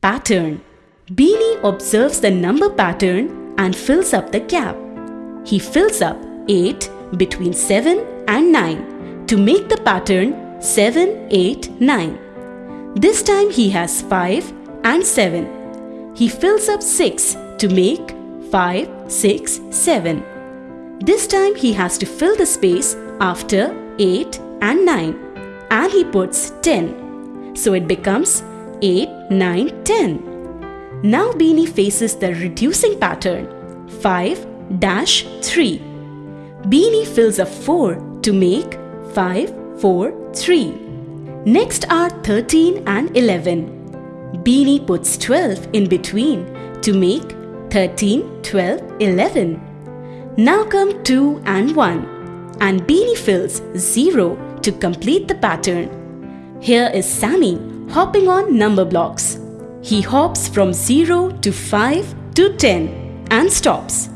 Pattern Beanie observes the number pattern and fills up the gap. He fills up 8 between 7 and 9 to make the pattern 7, 8, 9. This time he has 5 and 7. He fills up 6 to make 5, 6, 7. This time he has to fill the space after 8 and 9 and he puts 10. So it becomes 8, 9, 10. Now Beanie faces the reducing pattern 5 dash 3. Beanie fills a 4 to make 5, 4, 3. Next are 13 and 11. Beanie puts 12 in between to make 13, 12, 11. Now come 2 and 1 and Beanie fills 0 to complete the pattern. Here is Sammy hopping on number blocks. He hops from 0 to 5 to 10 and stops.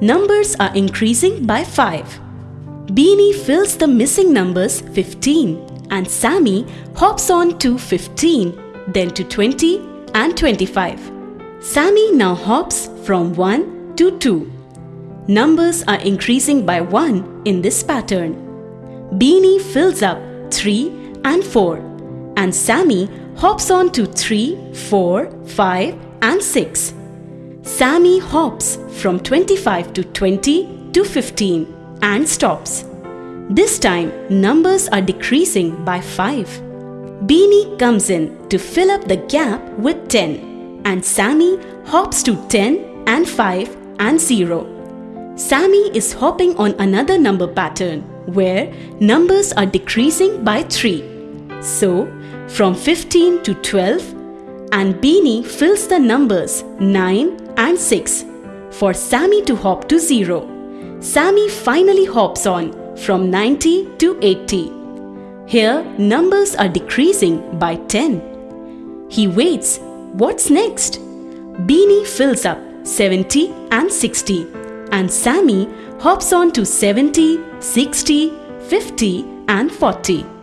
Numbers are increasing by 5. Beanie fills the missing numbers 15 and Sammy hops on to 15, then to 20 and 25. Sammy now hops from 1 to 2. Numbers are increasing by 1 in this pattern. Beanie fills up 3 and 4 and Sammy hops on to 3, 4, 5 and 6. Sammy hops from 25 to 20 to 15 and stops. This time, numbers are decreasing by 5. Beanie comes in to fill up the gap with 10 and Sammy hops to 10 and 5 and 0. Sammy is hopping on another number pattern where numbers are decreasing by 3. So, from 15 to 12 and Beanie fills the numbers 9 and 6 for Sammy to hop to 0. Sammy finally hops on from 90 to 80. Here, numbers are decreasing by 10. He waits. What's next? Beanie fills up 70 and 60 and Sammy hops on to 70, 60, 50 and 40.